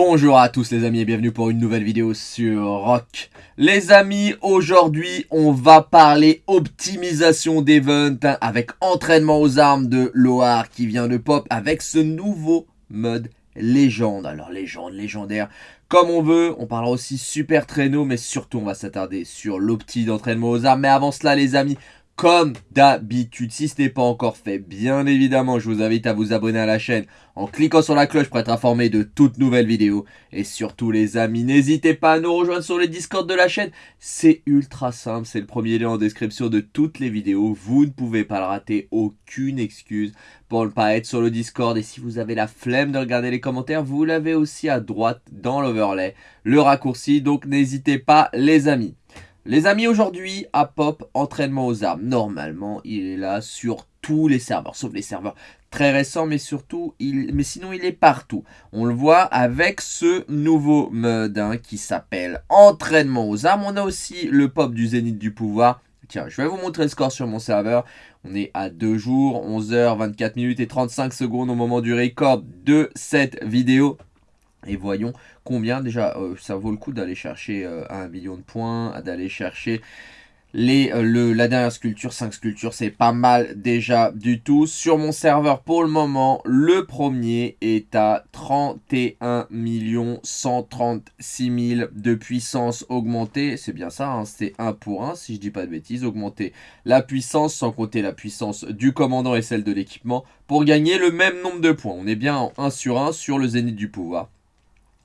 Bonjour à tous les amis et bienvenue pour une nouvelle vidéo sur Rock. Les amis, aujourd'hui on va parler optimisation d'event avec entraînement aux armes de Loar qui vient de pop avec ce nouveau mode légende. Alors légende, légendaire, comme on veut. On parlera aussi super traîneau mais surtout on va s'attarder sur l'opti d'entraînement aux armes. Mais avant cela les amis, comme d'habitude. Si ce n'est pas encore fait, bien évidemment, je vous invite à vous abonner à la chaîne en cliquant sur la cloche pour être informé de toutes nouvelles vidéos. Et surtout les amis, n'hésitez pas à nous rejoindre sur le Discord de la chaîne. C'est ultra simple, c'est le premier lien en description de toutes les vidéos. Vous ne pouvez pas le rater, aucune excuse pour ne pas être sur le Discord. Et si vous avez la flemme de regarder les commentaires, vous l'avez aussi à droite dans l'overlay, le raccourci. Donc n'hésitez pas les amis. Les amis, aujourd'hui, à Pop, entraînement aux armes. Normalement, il est là sur tous les serveurs, sauf les serveurs très récents, mais surtout, mais sinon, il est partout. On le voit avec ce nouveau mode hein, qui s'appelle entraînement aux armes. On a aussi le Pop du Zénith du pouvoir. Tiens, je vais vous montrer le score sur mon serveur. On est à 2 jours, 11 h 24 minutes et 35 secondes au moment du record de cette vidéo. Et voyons combien déjà euh, ça vaut le coup d'aller chercher euh, un million de points, d'aller chercher les, euh, le, la dernière sculpture, 5 sculptures, c'est pas mal déjà du tout. Sur mon serveur, pour le moment, le premier est à 31 136 000 de puissance augmentée. C'est bien ça, hein, c'est 1 pour 1, si je dis pas de bêtises. Augmenter la puissance, sans compter la puissance du commandant et celle de l'équipement, pour gagner le même nombre de points. On est bien en 1 sur 1 sur le zénith du pouvoir.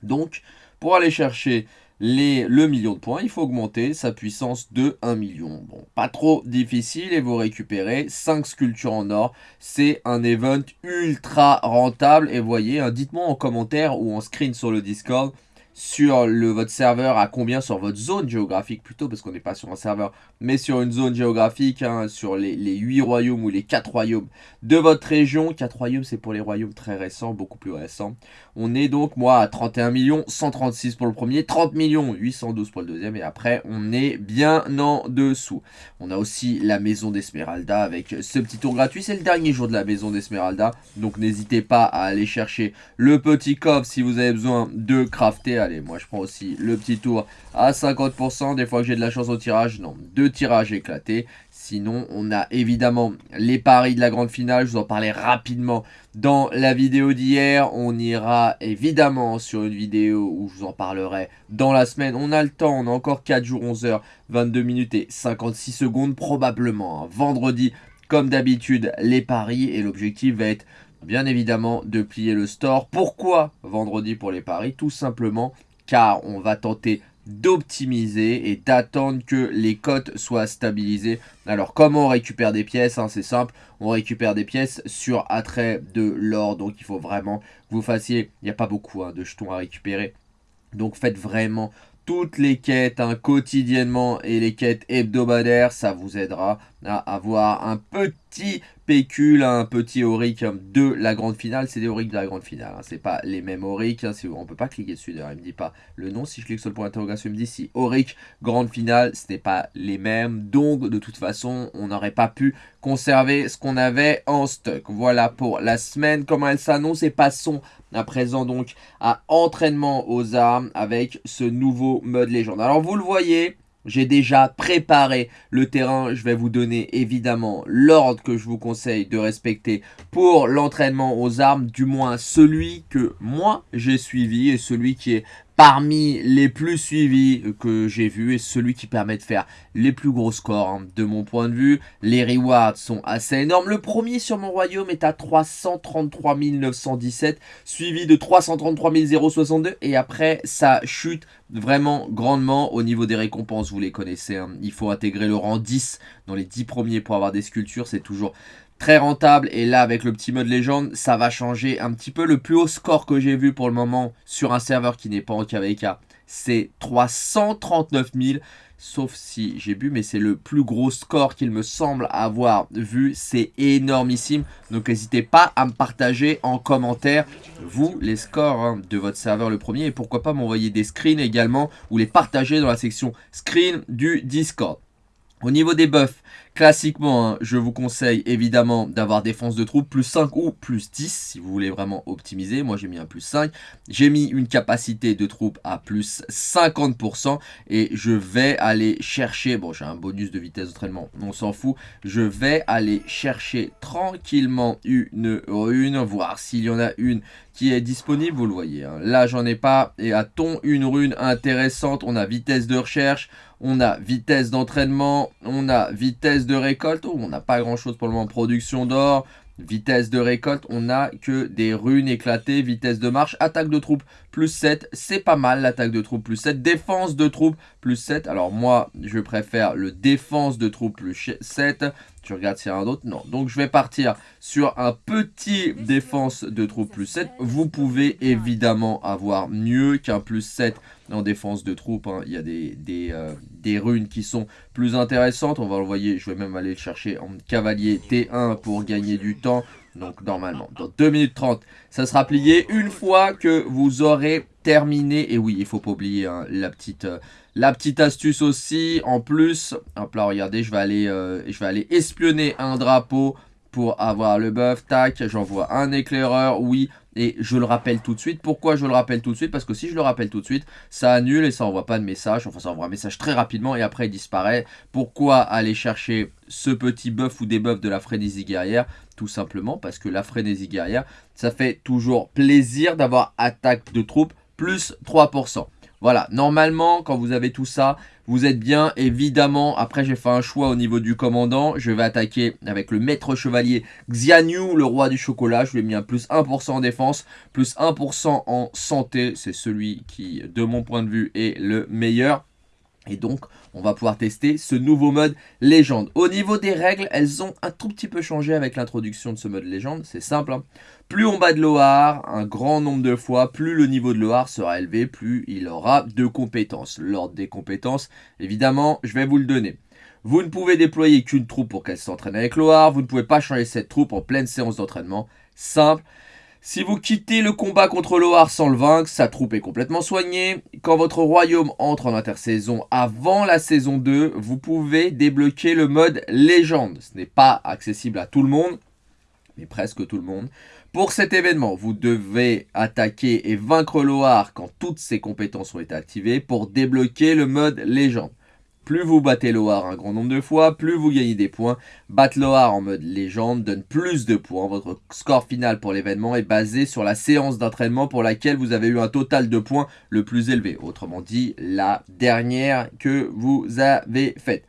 Donc, pour aller chercher le million de points, il faut augmenter sa puissance de 1 million. Bon, pas trop difficile et vous récupérez 5 sculptures en or. C'est un event ultra rentable et voyez, hein, dites-moi en commentaire ou en screen sur le Discord sur le, votre serveur à combien sur votre zone géographique plutôt parce qu'on n'est pas sur un serveur mais sur une zone géographique hein, sur les, les 8 royaumes ou les 4 royaumes de votre région. 4 royaumes c'est pour les royaumes très récents beaucoup plus récents. On est donc moi à 31 millions 136 pour le premier 30 millions 812 pour le deuxième et après on est bien en dessous. On a aussi la maison d'Esmeralda avec ce petit tour gratuit. C'est le dernier jour de la maison d'Esmeralda donc n'hésitez pas à aller chercher le petit coffre si vous avez besoin de crafter Allez, moi je prends aussi le petit tour à 50%. Des fois que j'ai de la chance au tirage, non, deux tirages éclatés. Sinon, on a évidemment les paris de la grande finale. Je vous en parlais rapidement dans la vidéo d'hier. On ira évidemment sur une vidéo où je vous en parlerai dans la semaine. On a le temps, on a encore 4 jours, 11 h 22 minutes et 56 secondes probablement. Hein. Vendredi, comme d'habitude, les paris et l'objectif va être bien évidemment de plier le store. Pourquoi vendredi pour les paris? Tout simplement car on va tenter d'optimiser et d'attendre que les cotes soient stabilisées. Alors comment on récupère des pièces hein, C'est simple, on récupère des pièces sur attrait de l'or. Donc il faut vraiment que vous fassiez, il n'y a pas beaucoup hein, de jetons à récupérer. Donc faites vraiment toutes les quêtes hein, quotidiennement et les quêtes hebdomadaires, ça vous aidera avoir un petit pécule, un petit auric de la grande finale. C'est des aurics de la grande finale, hein. c'est pas les mêmes aurics, hein. on peut pas cliquer dessus d'ailleurs, il me dit pas le nom. Si je clique sur le point d'interrogation, il me dit si auric grande finale, ce n'est pas les mêmes. Donc de toute façon, on n'aurait pas pu conserver ce qu'on avait en stock. Voilà pour la semaine, comment elle s'annonce et passons à présent donc à entraînement aux armes avec ce nouveau mode légende. Alors vous le voyez, j'ai déjà préparé le terrain. Je vais vous donner évidemment l'ordre que je vous conseille de respecter pour l'entraînement aux armes. Du moins celui que moi j'ai suivi et celui qui est parmi les plus suivis que j'ai vu et celui qui permet de faire les plus gros scores hein. de mon point de vue. Les rewards sont assez énormes. Le premier sur mon royaume est à 333 917 suivi de 333 062 et après ça chute vraiment grandement au niveau des récompenses. Vous les connaissez, hein. il faut intégrer le rang 10 dans les 10 premiers pour avoir des sculptures. C'est toujours très rentable. Et là, avec le petit mode légende, ça va changer un petit peu. Le plus haut score que j'ai vu pour le moment sur un serveur qui n'est pas en KVK, c'est 339 000. Sauf si j'ai bu, mais c'est le plus gros score qu'il me semble avoir vu. C'est énormissime. Donc n'hésitez pas à me partager en commentaire, vous, les scores hein, de votre serveur le premier. Et pourquoi pas m'envoyer des screens également ou les partager dans la section screen du Discord. Au niveau des buffs, Classiquement, hein, je vous conseille évidemment d'avoir défense de troupes plus 5 ou plus 10 si vous voulez vraiment optimiser. Moi, j'ai mis un plus 5. J'ai mis une capacité de troupes à plus 50% et je vais aller chercher, bon, j'ai un bonus de vitesse d'entraînement, on s'en fout. Je vais aller chercher tranquillement une rune, voir s'il y en a une qui est disponible, vous le voyez. Hein. Là, j'en ai pas. Et a-t-on une rune intéressante On a vitesse de recherche, on a vitesse d'entraînement, on a vitesse de récolte. Oh, on n'a pas grand-chose pour le moment. Production d'or, vitesse de récolte. On n'a que des runes éclatées, vitesse de marche, attaque de troupes plus 7. C'est pas mal l'attaque de troupes plus 7. Défense de troupes plus 7. Alors moi, je préfère le défense de troupes plus 7. Tu regardes s'il y a un autre? Non. Donc je vais partir sur un petit défense de troupes plus 7. Vous pouvez évidemment avoir mieux qu'un plus 7 en défense de troupes. Hein. Il y a euh, des, runes qui sont plus intéressantes. On va le voir. Je vais même aller le chercher en cavalier T1 pour gagner du temps. Donc normalement, dans 2 minutes 30, ça sera plié. Une fois que vous aurez terminé, et oui, il faut pas oublier hein, la petite... Euh, la petite astuce aussi, en plus, hop là, regardez, je vais aller, euh, espionner un drapeau pour avoir le buff. Tac, j'envoie un éclaireur, oui. Et je le rappelle tout de suite. Pourquoi je le rappelle tout de suite? Parce que si je le rappelle tout de suite, ça annule et ça envoie pas de message. Enfin, ça envoie un message très rapidement et après il disparaît. Pourquoi aller chercher ce petit buff ou des buffs de la frénésie guerrière? Tout simplement parce que la frénésie guerrière, ça fait toujours plaisir d'avoir attaque de troupes plus 3%. Voilà, normalement, quand vous avez tout ça, vous êtes bien. Évidemment, après, j'ai fait un choix au niveau du commandant. Je vais attaquer avec le maître chevalier Xianyu, le roi du chocolat. Je lui ai mis un plus 1% en défense, plus 1% en santé. C'est celui qui, de mon point de vue, est le meilleur. Et donc, on va pouvoir tester ce nouveau mode légende. Au niveau des règles, elles ont un tout petit peu changé avec l'introduction de ce mode légende. C'est simple. Hein. Plus on bat de Loar, un grand nombre de fois, plus le niveau de Loar sera élevé, plus il aura de compétences. L'ordre des compétences, évidemment, je vais vous le donner. Vous ne pouvez déployer qu'une troupe pour qu'elle s'entraîne avec Loar. Vous ne pouvez pas changer cette troupe en pleine séance d'entraînement. Simple. Si vous quittez le combat contre Loar sans le vaincre, sa troupe est complètement soignée. Quand votre royaume entre en intersaison avant la saison 2, vous pouvez débloquer le mode légende. Ce n'est pas accessible à tout le monde, mais presque tout le monde. Pour cet événement, vous devez attaquer et vaincre Loar quand toutes ses compétences ont été activées pour débloquer le mode légende. Plus vous battez Loar un grand nombre de fois, plus vous gagnez des points. Battre Loar en mode légende donne plus de points. Votre score final pour l'événement est basé sur la séance d'entraînement pour laquelle vous avez eu un total de points le plus élevé. Autrement dit, la dernière que vous avez faite.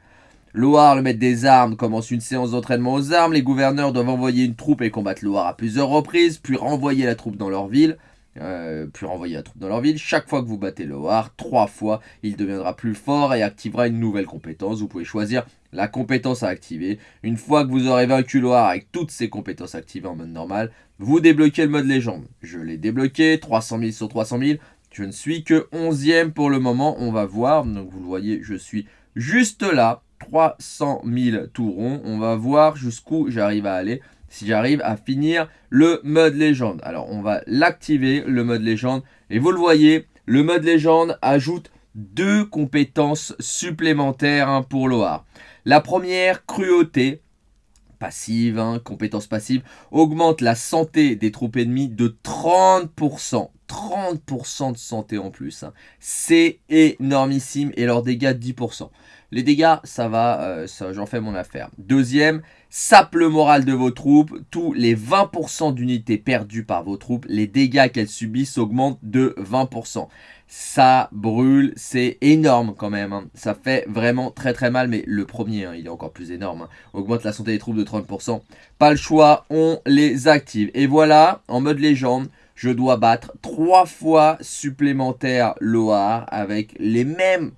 Loar, le maître des armes, commence une séance d'entraînement aux armes. Les gouverneurs doivent envoyer une troupe et combattre Loar à plusieurs reprises, puis renvoyer la troupe dans leur ville. Euh, puis renvoyer la troupe dans leur ville. Chaque fois que vous battez Loar, trois fois, il deviendra plus fort et activera une nouvelle compétence. Vous pouvez choisir la compétence à activer. Une fois que vous aurez vaincu Loar avec toutes ses compétences activées en mode normal, vous débloquez le mode légende. Je l'ai débloqué, 300 000 sur 300 000. Je ne suis que 11e pour le moment, on va voir. Donc vous le voyez, je suis juste là, 300 000 tourons. On va voir jusqu'où j'arrive à aller si j'arrive à finir le mode légende. Alors on va l'activer, le mode légende. Et vous le voyez, le mode légende ajoute deux compétences supplémentaires hein, pour Loar. La première, cruauté, passive, hein, compétence passive, augmente la santé des troupes ennemies de 30%. 30% de santé en plus. Hein. C'est énormissime et leurs dégâts 10%. Les dégâts, ça va, euh, j'en fais mon affaire. Deuxième, sape le moral de vos troupes. Tous les 20% d'unités perdues par vos troupes, les dégâts qu'elles subissent augmentent de 20%. Ça brûle, c'est énorme quand même. Hein. Ça fait vraiment très très mal, mais le premier, hein, il est encore plus énorme. Hein. Augmente la santé des troupes de 30%. Pas le choix, on les active. Et voilà, en mode légende, je dois battre 3 fois supplémentaire Loar avec les mêmes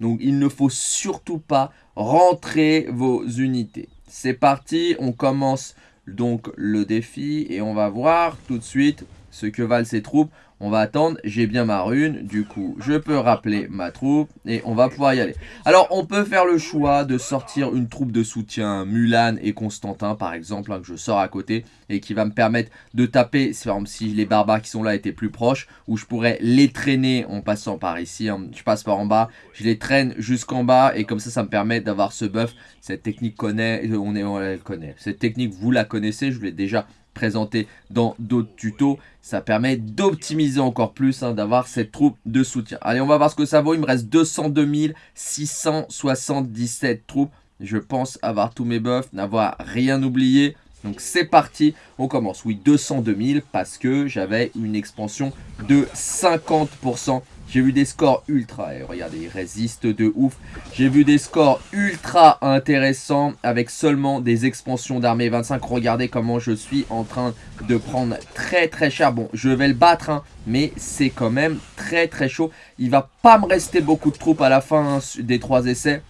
Donc il ne faut surtout pas rentrer vos unités. C'est parti, on commence donc le défi et on va voir tout de suite ce que valent ces troupes. On va attendre, j'ai bien ma rune, du coup je peux rappeler ma troupe et on va pouvoir y aller. Alors on peut faire le choix de sortir une troupe de soutien Mulan et Constantin par exemple, hein, que je sors à côté et qui va me permettre de taper, si les barbares qui sont là étaient plus proches, où je pourrais les traîner en passant par ici, hein. je passe par en bas, je les traîne jusqu'en bas et comme ça ça me permet d'avoir ce buff, cette technique connaît, on, est, on la connaît, cette technique vous la connaissez, je vous l'ai déjà présenté dans d'autres tutos. Ça permet d'optimiser encore plus, hein, d'avoir cette troupe de soutien. Allez, on va voir ce que ça vaut. Il me reste 202 677 troupes. Je pense avoir tous mes buffs, n'avoir rien oublié. Donc c'est parti, on commence. Oui, 202 000 parce que j'avais une expansion de 50%. J'ai vu des scores ultra, et regardez, ils résistent de ouf. J'ai vu des scores ultra intéressants avec seulement des expansions d'armée 25. Regardez comment je suis en train de prendre très très cher. Bon, je vais le battre, hein, mais c'est quand même très très chaud. Il va pas me rester beaucoup de troupes à la fin hein, des trois essais.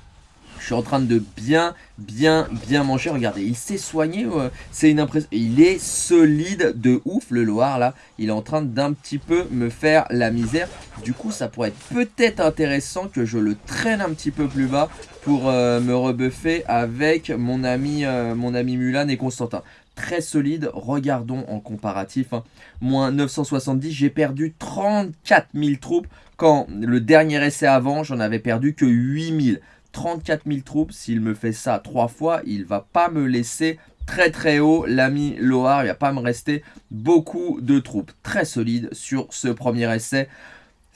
Je suis en train de bien, bien, bien manger. Regardez, il s'est soigné. c'est une impression. Il est solide de ouf, le Loire, là. Il est en train d'un petit peu me faire la misère. Du coup, ça pourrait être peut-être intéressant que je le traîne un petit peu plus bas pour euh, me rebuffer avec mon ami, euh, mon ami Mulan et Constantin très solide. Regardons en comparatif. Hein. Moins 970, j'ai perdu 34 000 troupes. Quand le dernier essai avant, j'en avais perdu que 8 000. 34 000 troupes. S'il me fait ça trois fois, il va pas me laisser très très haut. L'ami Loar, il va pas me rester beaucoup de troupes. Très solide sur ce premier essai.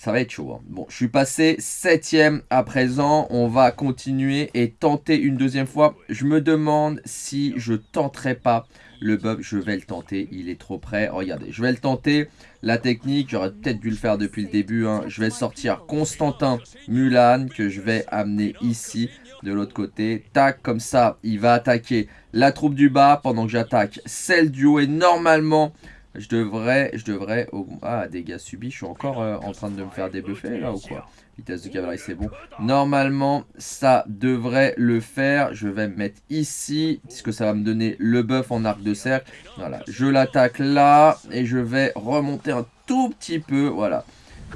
Ça va être chaud. Hein. Bon, je suis passé septième à présent. On va continuer et tenter une deuxième fois. Je me demande si je tenterai pas le buff, je vais le tenter. Il est trop près. Regardez, je vais le tenter. La technique, j'aurais peut-être dû le faire depuis le début. Hein. Je vais sortir Constantin Mulan que je vais amener ici de l'autre côté. Tac, comme ça, il va attaquer la troupe du bas pendant que j'attaque celle du haut. Et normalement, je devrais, je devrais... Ah, dégâts subis, je suis encore euh, en train de me faire débuffer là ou quoi? Vitesse de cavalerie, c'est bon. Normalement, ça devrait le faire. Je vais me mettre ici, puisque ça va me donner le buff en arc de cercle. Voilà, je l'attaque là, et je vais remonter un tout petit peu, voilà.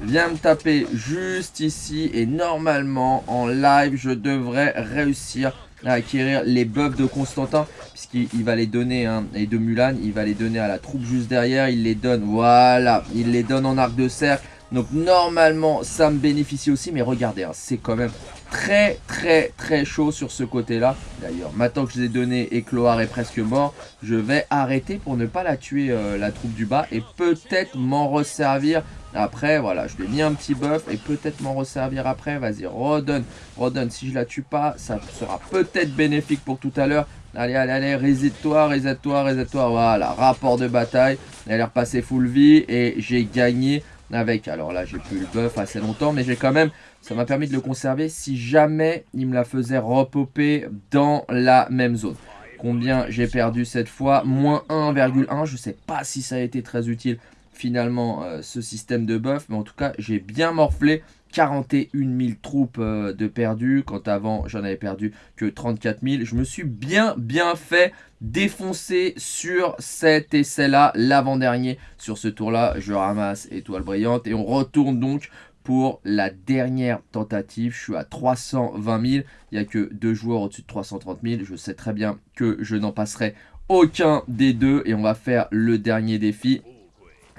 Viens me taper juste ici, et normalement, en live, je devrais réussir à acquérir les buffs de Constantin puisqu'il va les donner hein, et de Mulan il va les donner à la troupe juste derrière il les donne voilà il les donne en arc de cercle donc normalement, ça me bénéficie aussi. Mais regardez, hein, c'est quand même très très très chaud sur ce côté-là. D'ailleurs, maintenant que je vous ai donné et Cloar est presque mort, je vais arrêter pour ne pas la tuer, euh, la troupe du bas. Et peut-être m'en resservir après. Voilà, je lui ai mis un petit buff et peut-être m'en resservir après. Vas-y, redonne, redonne. Si je la tue pas, ça sera peut-être bénéfique pour tout à l'heure. Allez, allez, allez, reset-toi, reset-toi, reset-toi. Voilà, rapport de bataille. Elle est repassée full vie et j'ai gagné avec. Alors là, j'ai plus le buff assez longtemps, mais j'ai quand même... Ça m'a permis de le conserver si jamais il me la faisait repopper dans la même zone. Combien j'ai perdu cette fois? Moins 1,1. Je sais pas si ça a été très utile finalement euh, ce système de buff. Mais en tout cas, j'ai bien morflé. 41 000 troupes euh, de perdu, quand avant j'en avais perdu que 34 000. Je me suis bien bien fait défoncer sur cet essai-là, l'avant-dernier. Sur ce tour-là, je ramasse étoile brillante et on retourne donc pour la dernière tentative. Je suis à 320 000. Il n'y a que deux joueurs au-dessus de 330 000. Je sais très bien que je n'en passerai aucun des deux. Et on va faire le dernier défi.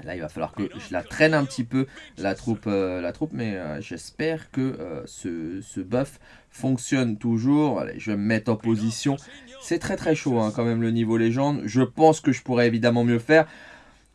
Là, il va falloir que je la traîne un petit peu, la troupe, euh, la troupe mais euh, j'espère que euh, ce, ce, buff fonctionne toujours. Allez, je vais me mettre en position. C'est très très chaud hein, quand même le niveau légende. Je pense que je pourrais évidemment mieux faire.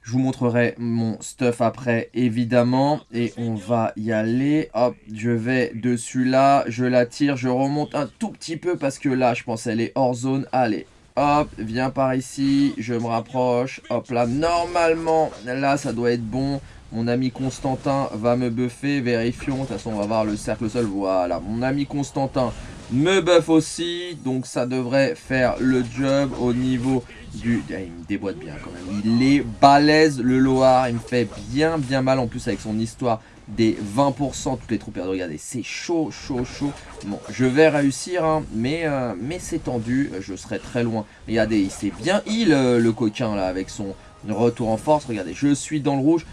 Je vous montrerai mon stuff après, évidemment. Et on va y aller. Hop, je vais dessus là. Je la tire. Je remonte un tout petit peu parce que là, je pense qu'elle est hors zone. Allez, Hop, viens par ici, je me rapproche. Hop là, normalement, là, ça doit être bon. Mon ami Constantin va me buffer. Vérifions. De toute façon, on va voir le cercle seul. Voilà, mon ami Constantin me buff aussi. Donc, ça devrait faire le job au niveau du... Ah, il me déboîte bien quand même. Il est balèze, le Loar. Il me fait bien, bien mal en plus avec son histoire des 20%, toutes les troupes. Regardez, c'est chaud, chaud, chaud. Bon, je vais réussir, hein, mais, euh, mais c'est tendu. Je serai très loin. Regardez, il s'est bien heal, euh, le coquin, là, avec son Retour en force, regardez, je suis dans le rouge.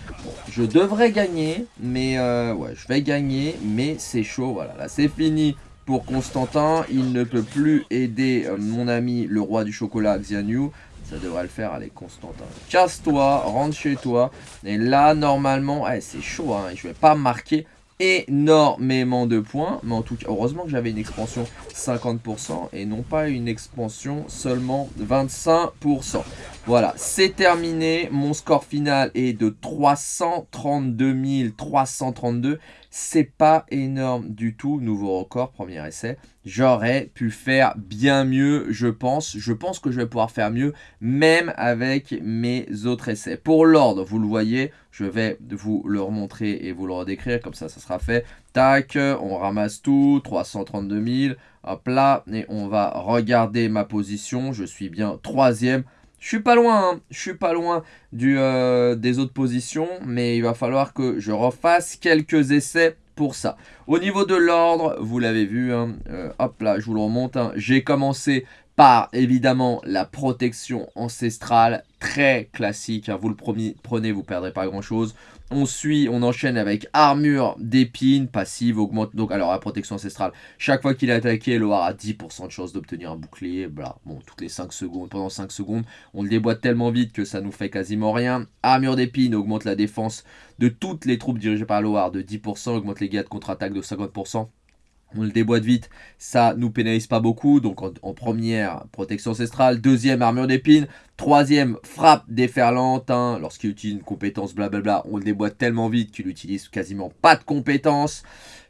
je devrais gagner, mais euh, ouais, je vais gagner, mais c'est chaud, voilà. Là, c'est fini pour Constantin. Il ne peut plus aider euh, mon ami, le roi du chocolat, Xianyu. Ça devrait le faire, allez, Constantin. Casse-toi, rentre chez toi. Et là, normalement, c'est chaud, hein, je vais pas marquer énormément de points. Mais en tout cas, heureusement que j'avais une expansion 50% et non pas une expansion seulement 25%. Voilà, c'est terminé. Mon score final est de 332 332 c'est pas énorme du tout. Nouveau record, premier essai. J'aurais pu faire bien mieux, je pense. Je pense que je vais pouvoir faire mieux, même avec mes autres essais. Pour l'ordre, vous le voyez, je vais vous le remontrer et vous le redécrire. Comme ça, ça sera fait. Tac, on ramasse tout. 332 000. Hop là. Et on va regarder ma position. Je suis bien troisième. Je suis pas loin, hein. suis pas loin du, euh, des autres positions, mais il va falloir que je refasse quelques essais pour ça. Au niveau de l'ordre, vous l'avez vu, hein, euh, hop là, je vous le remonte, hein. j'ai commencé par évidemment la protection ancestrale, très classique, vous le prenez, vous perdrez pas grand chose. On suit, on enchaîne avec armure d'épines, passive, augmente. Donc, alors, la protection ancestrale. Chaque fois qu'il est attaqué, Loar a 10% de chance d'obtenir un bouclier. Bon, toutes les 5 secondes, pendant 5 secondes, on le déboîte tellement vite que ça nous fait quasiment rien. Armure d'épines augmente la défense de toutes les troupes dirigées par Loar de 10%, augmente les gains de contre-attaque de 50% on le déboîte vite, ça nous pénalise pas beaucoup. Donc en, première, protection ancestrale. Deuxième, armure d'épines. Troisième, frappe déferlante. Hein. Lorsqu'il utilise une compétence, blablabla, on le déboîte tellement vite qu'il utilise quasiment pas de compétences.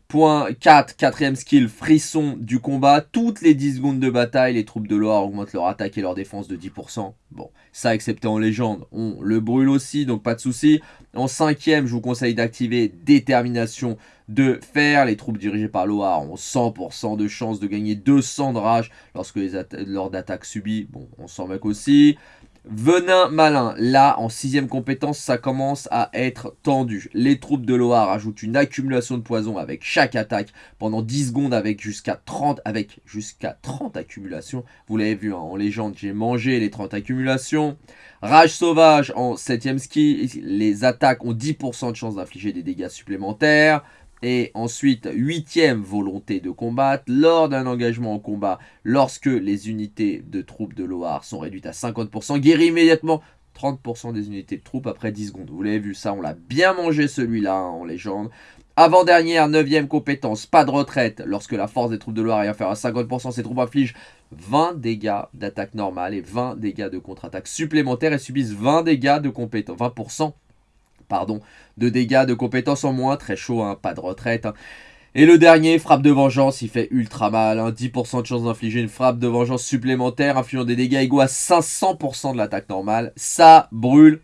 Point 4, quatrième skill, frisson du combat. Toutes les 10 secondes de bataille, les troupes de Loire augmentent leur attaque et leur défense de 10%. Bon, ça excepté en légende, on le brûle aussi, donc pas de souci. En cinquième, je vous conseille d'activer détermination de fer. Les troupes dirigées par Loire ont 100% de chance de gagner 200 de rage lorsque les lors d'attaque subie. Bon, on s'en moque aussi. Venin malin, là en sixième compétence ça commence à être tendu. Les troupes de Loire ajoutent une accumulation de poison avec chaque attaque pendant 10 secondes avec jusqu'à 30 avec jusqu'à 30 accumulations. Vous l'avez vu hein, en légende, j'ai mangé les 30 accumulations. Rage sauvage en septième ski, les attaques ont 10% de chance d'infliger des dégâts supplémentaires. Et ensuite, huitième volonté de combattre. Lors d'un engagement en combat, lorsque les unités de troupes de Loire sont réduites à 50%, guérit immédiatement 30% des unités de troupes après 10 secondes. Vous l'avez vu, ça, on l'a bien mangé celui-là hein, en légende. Avant-dernière, neuvième compétence, pas de retraite. Lorsque la force des troupes de Loire est inférieure à 50%, ces troupes infligent 20 dégâts d'attaque normale et 20 dégâts de contre-attaque supplémentaires et subissent 20 dégâts de compétence, 20% pardon, de dégâts de compétences en moins. Très chaud, hein, pas de retraite. Hein. Et le dernier, frappe de vengeance, il fait ultra mal. 10% hein. de chance d'infliger une frappe de vengeance supplémentaire, infligeant des dégâts égaux à 500% de l'attaque normale. Ça brûle.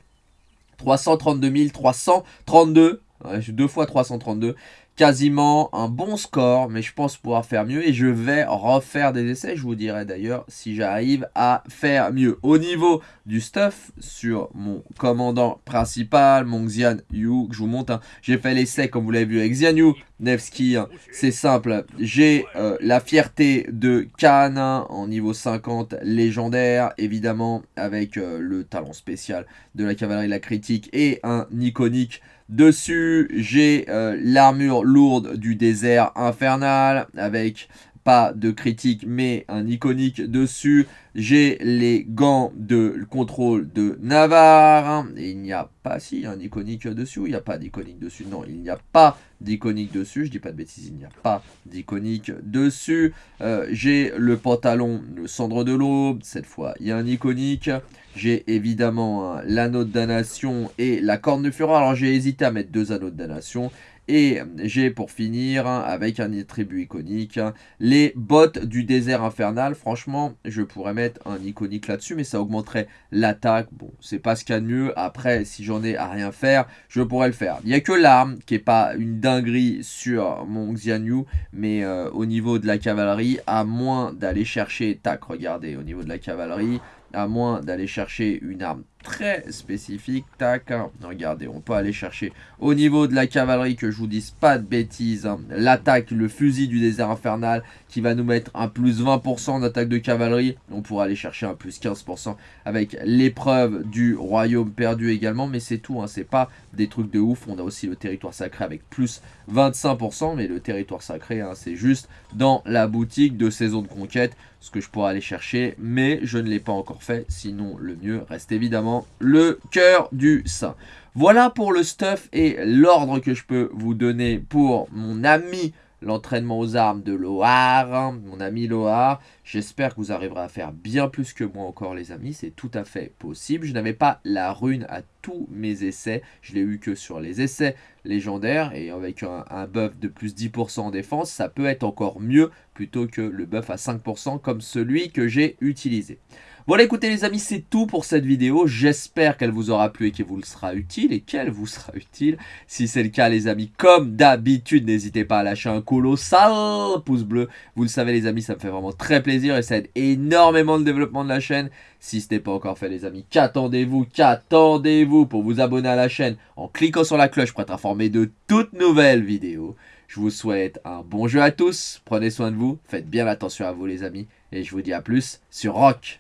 332 332. Deux fois 332 quasiment un bon score, mais je pense pouvoir faire mieux et je vais refaire des essais. Je vous dirai d'ailleurs si j'arrive à faire mieux. Au niveau du stuff, sur mon commandant principal, mon Xian Yu, que je vous montre, hein, j'ai fait l'essai comme vous l'avez vu avec Xian Yu, Nevsky, hein, c'est simple. J'ai euh, la fierté de Khan hein, en niveau 50 légendaire, évidemment avec euh, le talent spécial de la cavalerie de la critique et un iconique Dessus, j'ai euh, l'armure lourde du désert infernal avec pas de critique mais un iconique dessus. J'ai les gants de contrôle de Navarre. Et il n'y a pas, si, un iconique dessus il n'y a pas d'iconique dessus Non, il n'y a pas d'iconique dessus. Je dis pas de bêtises, il n'y a pas d'iconique dessus. Euh, j'ai le pantalon, le cendre de l'aube. Cette fois, il y a un iconique. J'ai évidemment l'anneau de damnation et la corne de fureur. Alors j'ai hésité à mettre deux anneaux de damnation. Et j'ai pour finir, avec un attribut iconique, les bottes du désert infernal. Franchement, je pourrais mettre un iconique là-dessus, mais ça augmenterait l'attaque. Bon, c'est pas ce qu'il y a de mieux. Après, si j'en ai à rien faire, je pourrais le faire. Il n'y a que l'arme qui est pas une dinguerie sur mon Xianyu, mais euh, au niveau de la cavalerie, à moins d'aller chercher, tac, regardez, au niveau de la cavalerie, à moins d'aller chercher une arme très spécifique. Tac, hein. regardez, on peut aller chercher au niveau de la cavalerie, que je vous dise pas de bêtises, hein. l'attaque, le fusil du désert infernal, qui va nous mettre un plus 20% d'attaque de cavalerie. On pourra aller chercher un plus 15% avec l'épreuve du royaume perdu également, mais c'est tout, hein. c'est pas des trucs de ouf. On a aussi le territoire sacré avec plus 25%, mais le territoire sacré, hein, c'est juste dans la boutique de saison de conquête, ce que je pourrais aller chercher, mais je ne l'ai pas encore fait, sinon le mieux reste évidemment le cœur du saint. Voilà pour le stuff et l'ordre que je peux vous donner pour mon ami l'entraînement aux armes de Loar, hein, mon ami Loar. J'espère que vous arriverez à faire bien plus que moi encore les amis, c'est tout à fait possible. Je n'avais pas la rune à tous mes essais, je l'ai eu que sur les essais légendaires et avec un buff de plus 10% en défense, ça peut être encore mieux plutôt que le buff à 5% comme celui que j'ai utilisé. Voilà, écoutez les amis, c'est tout pour cette vidéo. J'espère qu'elle vous aura plu et qu'elle vous sera utile et qu'elle vous sera utile. Si c'est le cas, les amis, comme d'habitude, n'hésitez pas à lâcher un colossal pouce bleu. Vous le savez, les amis, ça me fait vraiment très plaisir et ça aide énormément le développement de la chaîne. Si ce n'est pas encore fait, les amis, qu'attendez-vous Qu'attendez-vous pour vous abonner à la chaîne en cliquant sur la cloche pour être informé de toutes nouvelles vidéos je vous souhaite un bon jeu à tous, prenez soin de vous, faites bien attention à vous les amis, et je vous dis à plus sur Rock